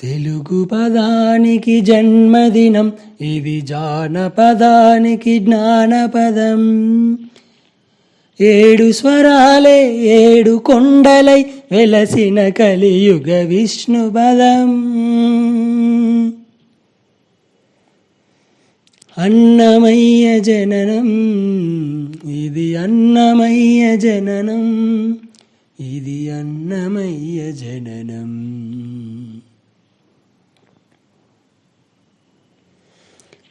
తెలుగు పదానికి జన్మదినం ఇది జానపదానికి జ్ఞానపదం. ఏడు స్వరాలే ఏడు కొండలై వెలసిన కలియుగ విష్ణు పదం అన్నమయ్య జననం ఇది అన్నమయ్య జననం ఇది అన్నమయ్య జననం.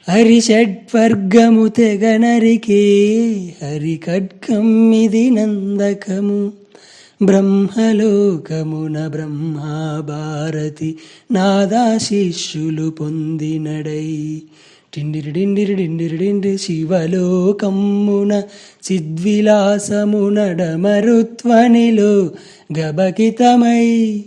హరిషడ్వర్గము తెగనరికి హరి ఖడ్గం ఇది నందకము. బ్రహ్మలోకమున బ్రహ్మాభారతి నాదాశిష్యులు పొందినడై. టిండిరి డిండిరి డిండిరి డిండి శివలోకమ్మున సిద్విలాసమునడమరుత్వనిలో గబకితమై.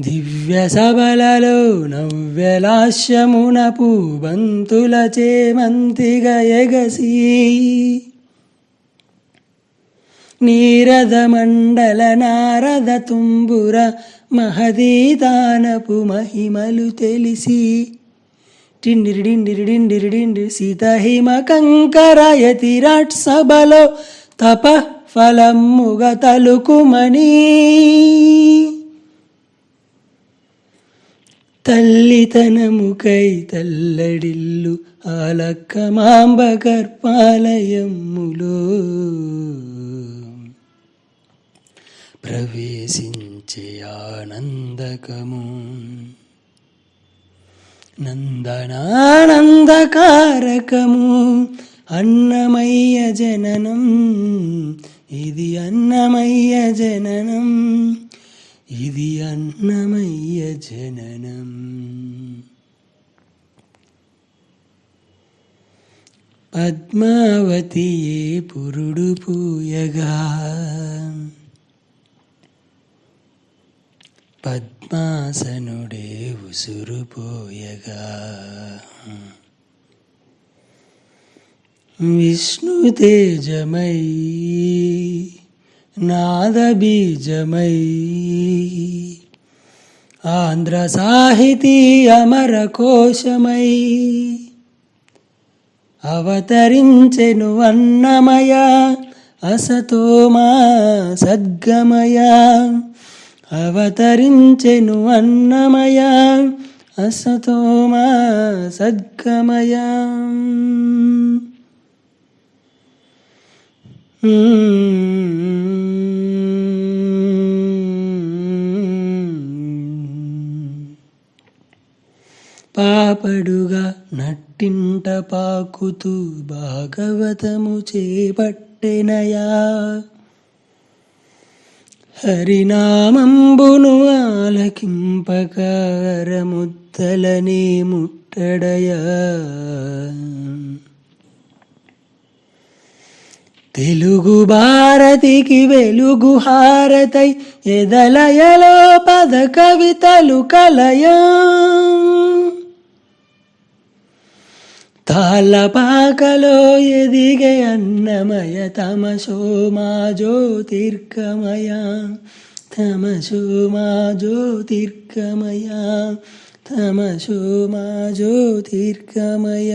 దివ్య సబలలో నవ్యలాశ్యమున పూబంతుల చేమంతిగ ఎగసి. నీరద మండల నారద తుంబుర మహదీదానపు మహిమలు తెలిసి. టిండిరిడిండిరిడిండిరిడిండి సీతహిమ కంకరయతిరాట్ సభలో తప ఫలముగ తలుకుమణి తల్లితనముకై తల్లడిల్లు ఆలక్కమాంబ గర్భాలయములో. ప్రవేశించే ఆనందకము నందనానందకారకము అన్నమయ్య జననం ఇది అన్నమయ్య జననం. ఇది అన్నమయ్య జననం. పద్మావతియే పురుడు పూయగా. పద్మాసనుడే ఉసురుపోయగా విష్ణు తేజమై నాదబీజమై. ఆంధ్ర సాహితీ అమర కోశమై. అవతరించెను అన్నమయ అసతోమా సద్గమయ. అవతరించెను అన్నమయ అసతోమా సద్గమయ. పాపడుగా నట్టింట పాకుతూ భాగవతము చేపట్టెనయా. హరినామంబును ఆలకింపకారముద్దలని ముట్టడయా. తెలుగు భారతికి వెలుగు హారతై ఎదలయలో పద కవితలు కలయా. తాళ్ళపాకలో ఎదిగే అన్నమయ తమసో మా జ్యోతిర్గమయ తమసో మా జ్యోతిర్గమయ తమసో మా జ్యోతిర్గమయ